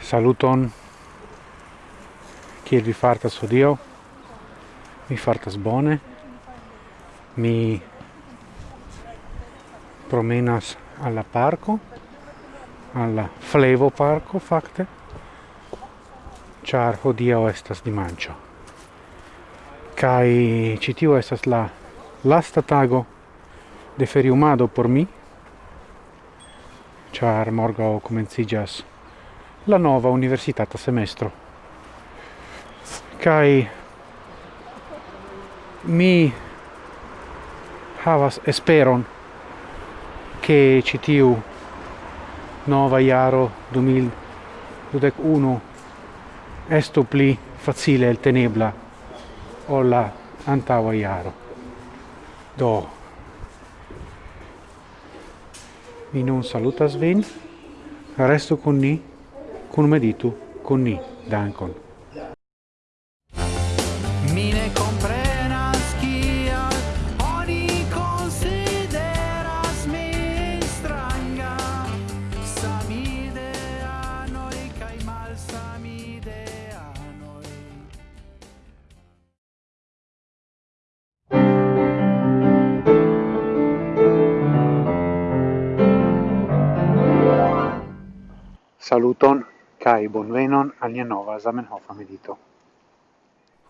Saluton. Kiel vi fartas Dio? mi fartas bone. Mi promenas alla parco alla flevo parco fakte. Ĉar hodiaŭ estas dimanĉo kai citiu estas la lasta tago de feriumado por mi char morgo comencigas la nova universitata semestro. Kai mi havas esperon che citiu nova iaro 2021 estu pli facile el tenebla o la antaŭa iaro. Do mi nun salutas vin, restu con ni, kun meditu con ni, dankon. Saluton kai bonvenon al nia nova Zamenhof medito.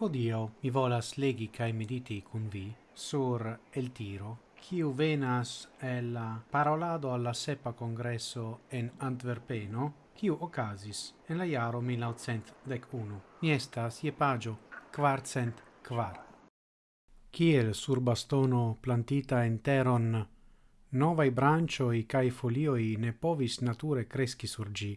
Hodio mi volas legi kai mediti kun vi sur el tiro kiu venas el parolado alla sepa congresso en Antwerpeno kiu ocasis en la jaro 1901. Mi estas je pagio quarcent quar. Kiel sur bastono plantita en teron novae branchioi cae folioi ne povis nature cresci surgi,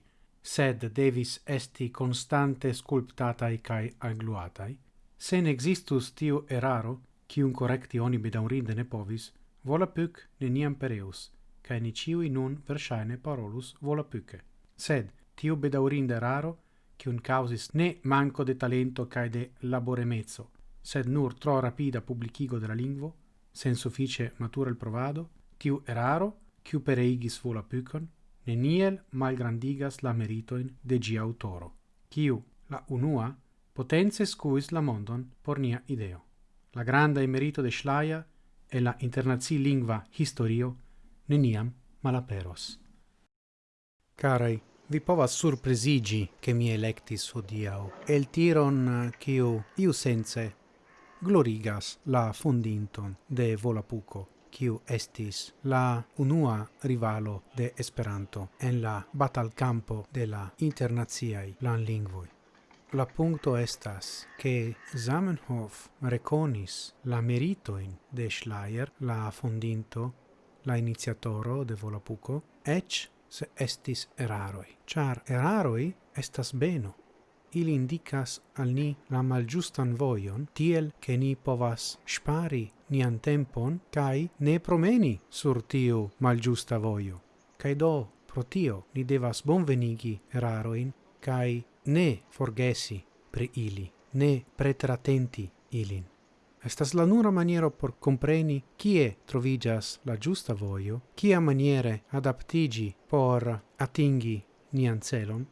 sed devis esti constante sculptatai cae agluatai, sen existus tiu eraro, cium correcti oni bedaurinde ne povis, vola puc neniam pereus, cae ni ciui nun versaine parolus vola puce. Sed tiu bedaurinde eraro, cium causis ne manco de talento cae de laboremezzo, sed nur tro rapida publicigo de la lingvo, sen suffice matura il provado, tiu eraro, ciu pereigis vola pucon, neniel malgrandigas la meritoin de gia autoro, kiu, la unua, potenze scuis la mondon por nia ideo. La granda emerito de Schleia e la internazi lingua historio neniam malaperos. Carai, vi povas surpresigi che mi electis hodiau el tiron eh, kiu iu sense glorigas la fondinton de Volapuco kiu estis la unua rivalo de Esperanto en la batalcampo de la internaciaj planlingvoj. La punto estas che Zamenhof reconis la meritoin de Schleier, la fondinto, la iniziatoro de Volapuco, ec se estis eraroi. Char eraroi estas beno, ili indicas al ni la malgiustan voion, tiel che ni povas spari nian tempon cae ne promeni sur tiu malgiusta voio. Cae do, pro tio, ni devas bonvenigi eraroin cae ne forgesi pri ili, ne pretratenti ilin. Estas la nura maniero por compreni kie trovigas la giusta voio, kia maniere adaptigi por atingi nian celon,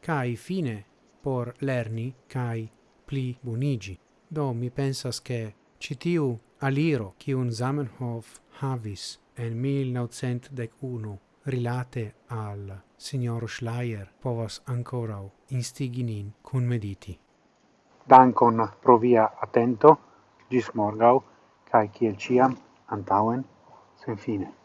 cae fine por lerni kai pli bonigi. Do mi pensas che citiu aliro kiun Zamenhof havis en 1901 rilate al signor Schleier povas ancora instigi nin cun mediti. Dankon pro via attento, gis morgau, cae ciel ciam, antauen, sen fine.